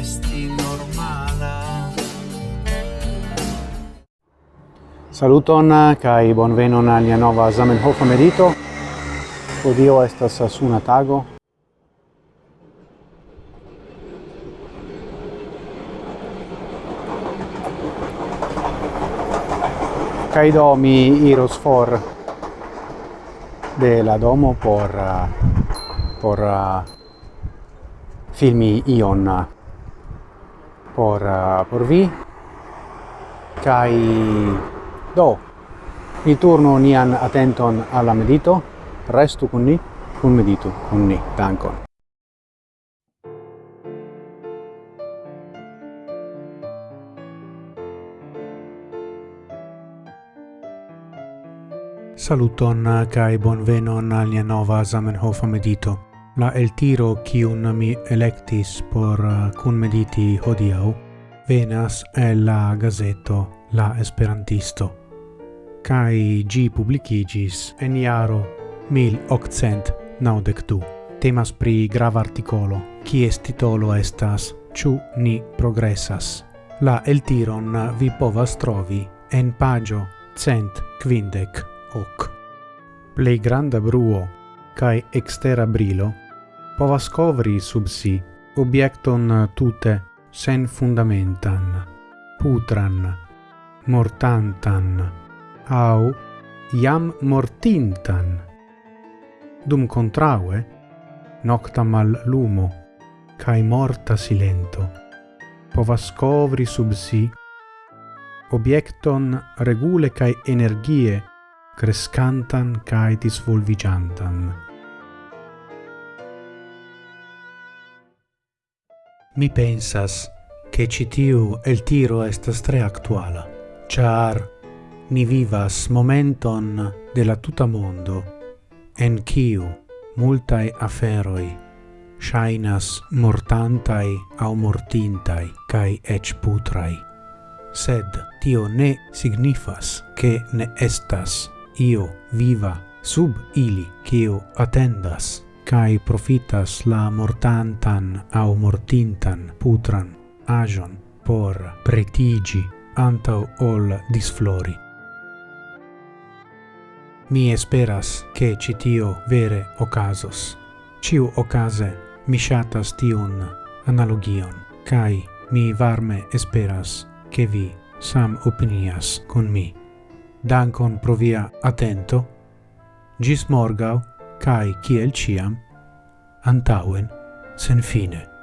esti normala. Saluton eh, kai bonvenon al nia nova Zamenhof medito. Odio estas suna tago. Kai do mi iros for de la domo por eh, por eh, filmi ion por uh, por vi. Kai do ni turno nian atenton alla medito. Restu kun ni kun medito kun ni dankon. Saluton eh, kai bonvenon al nia nova Zamenhof medito. La el tiro kiun mi electis por uh, kun mediti hodiau venas el la gazeto La Esperantisto. Kai gi publicigis en iaro 1892. Temas pri grava articolo, kies titolo estas Ciu ni progressas. La el tiron vi povas trovi en pagio cent quindec hoc. Plei granda bruo cae extera brilo povas covri sub si objekton tute sen fundamentan, putran, mortantan, au iam mortintan. Dum contraue, nocta mal lumo, cae morta silento, povas covri sub si objecton regule cae energie crescantan cae disvolvigiantan. Mi pensas che citiu el tiro estas tre actuala, char ni vivas momenton de la tuta mondo, en kiu multae aferoi shainas mortantai au mortintai, cae ec putrai. Sed tio ne signifas che ne estas io viva sub ili, cio attendas cae profitas la mortantan au mortintan putran agion por pretigi antau ol disflori. Mi esperas che citio vere ocasos. Ciu ocase mi shatas tiun analogion, cae mi varme esperas che vi sam opinias con mi. Dankon pro via attento. Gis morgau cae ciel ciam, antauen, sen fine.